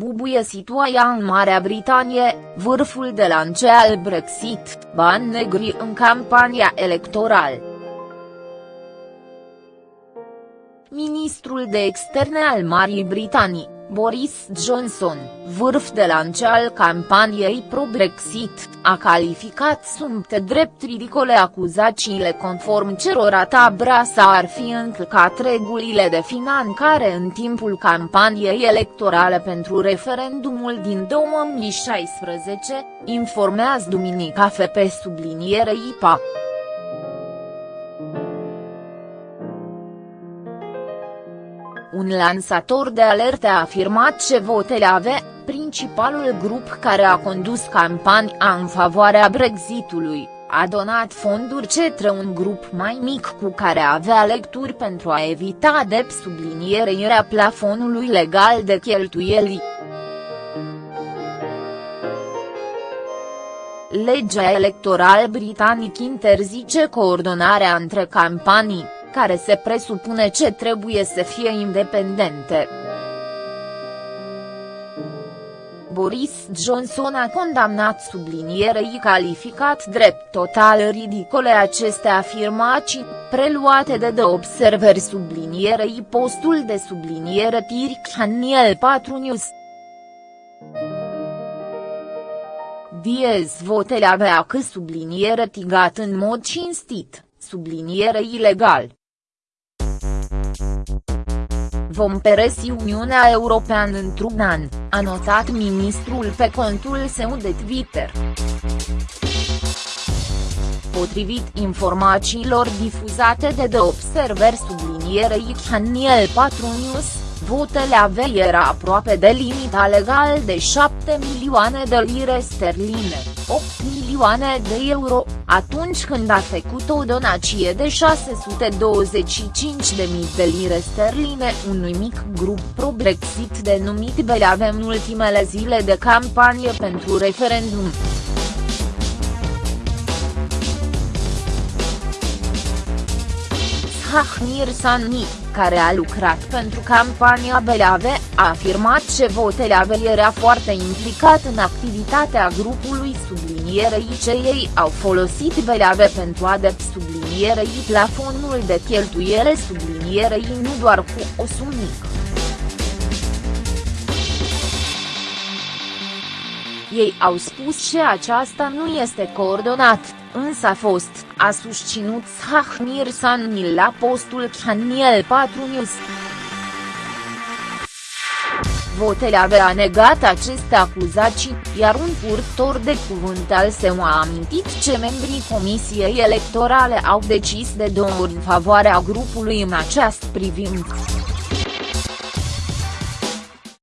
trebuie situația în Marea Britanie, vârful de lance al Brexit, bani negri în campania electorală. Ministrul de externe al Marii Britanii, Boris Johnson, vârf de lance al campaniei pro-Brexit, a calificat sunt drept ridicole acuzațiile conform cerora tabra s-ar fi încălcat regulile de finanțare în timpul campaniei electorale pentru referendumul din 2016, informează Duminica FP subliniere IPA. Un lansator de alerte a afirmat ce votele ave, principalul grup care a condus campania în favoarea Brexitului, a donat fonduri cetre un grup mai mic cu care avea lecturi pentru a evita de sublinierea plafonului legal de cheltuieli. Legea electorală britanic interzice coordonarea între campanii care se presupune ce trebuie să fie independente. Boris Johnson a condamnat sublinierei calificat drept total ridicole aceste afirmații, preluate de The Observer sublinierei postul de subliniere Tirk 4 News. Diez votele avea că subliniere tigat în mod cinstit, subliniere ilegal. Vom peresi Uniunea Europeană într-un an, a notat ministrul pe contul său de Twitter. Potrivit informațiilor difuzate de The Observer sublinierei Channel 4 News, votele avei era aproape de limita legal de 7 milioane de lire sterline, 8 milioane de euro, atunci când a făcut o donație de 625.000 de lire sterline unui mic grup pro-Brexit denumit Beleave în ultimele zile de campanie pentru referendum. Sahnir Sanni, care a lucrat pentru campania Beleave, a afirmat că Voteleave era foarte implicat în activitatea grupului sublinierei ce ei au folosit Beleave pentru a de sublinierei plafonul de cheltuiere sublinierei nu doar cu o sumă Ei au spus că aceasta nu este coordonat, însă a fost, a susținut Sahnir Sanni la postul Channel 4 News. Votele avea negat aceste acuzații, iar un purtor de cuvânt al său a amintit ce membrii Comisiei Electorale au decis de două ori în favoarea grupului în această privință.